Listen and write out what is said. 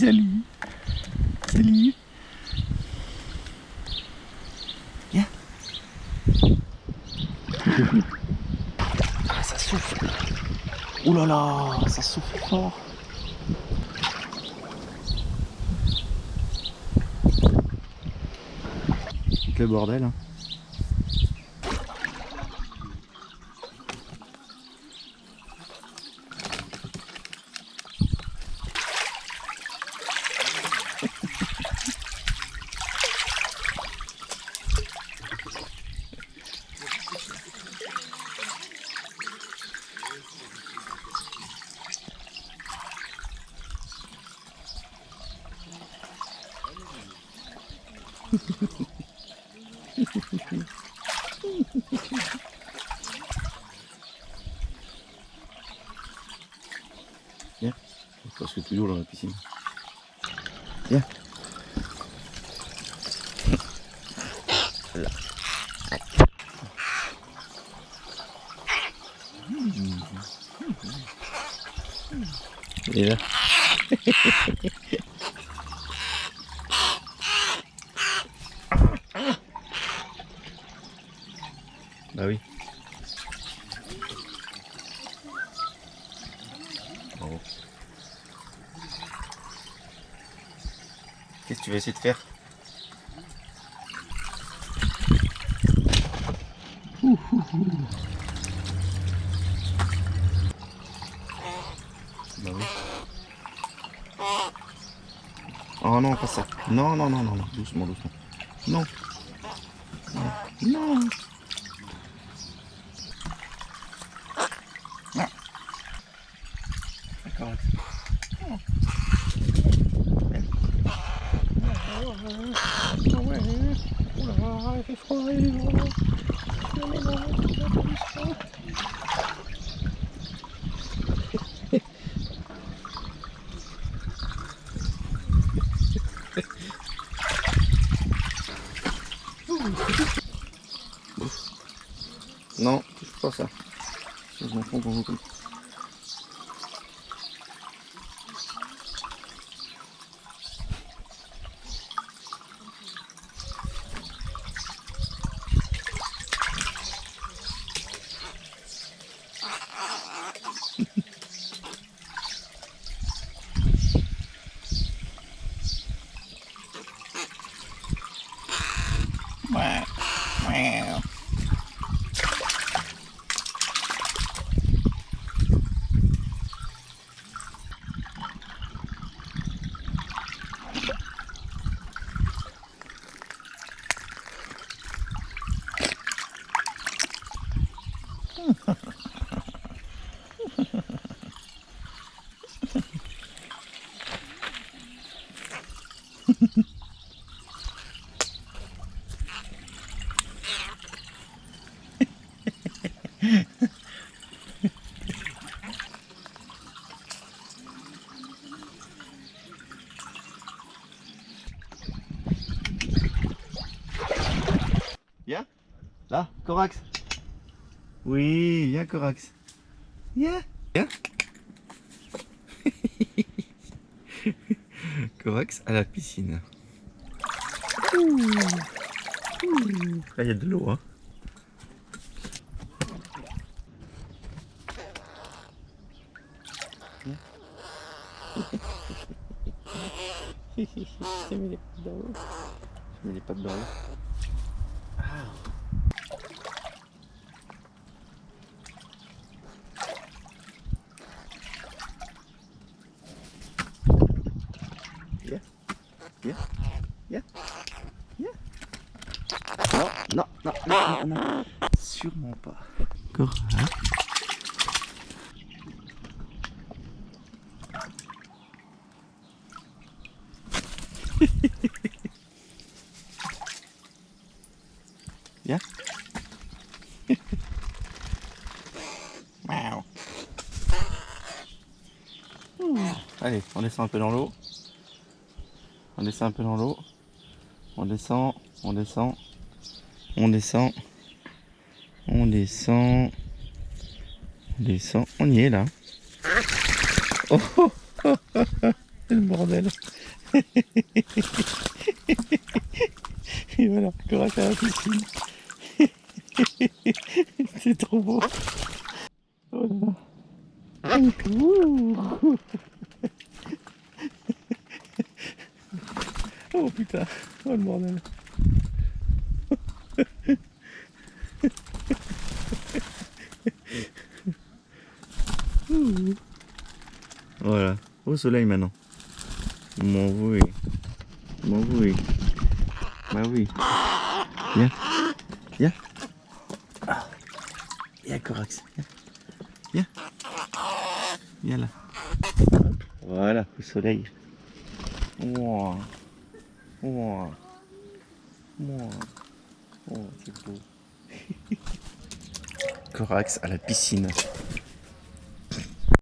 salut. Salut. Viens. Ah, ça souffle. Ouh là là, ça souffle fort. Le bordel. Hein. Viens, parce que toujours dans la piscine. Viens. Il est là. bah oui. Qu'est-ce que tu vas essayer de faire? Bah oui. Oh non, pas ça. Non, non, non, non, non. Doucement, doucement. Non. Non. Non. D'accord. il fait froid, il est loin. Non, touche pas ça. Je m'en Viens. Là, Corax. Oui, viens Corax. Viens. Viens. Corax à la piscine. Ouh. Ouh. Là, il y a de l'eau. Hein. Je mis les pattes dans l'eau. Je mets les pattes dans l'eau. Viens. Viens. Viens. Viens. Non, non, non, non, non. Sûrement pas. Encore. Hein Viens. Miaou. Allez, on descend un peu dans l'eau. On descend un peu dans l'eau. On descend, on descend, on descend, on descend, on descend. On y est là. Oh, oh, oh, oh, le bordel. Et voilà, Corax à la piscine. C'est trop beau. Oh là là. Oh putain, oh le bordel. Voilà, au soleil maintenant. Mon oui. Mon oui. Bah oui. Viens. Viens. Ah. Viens, Corax. Viens. Viens. Viens là. Voilà, au soleil. Wow. Wow. Wow. Oh, c'est beau. Corax à la piscine.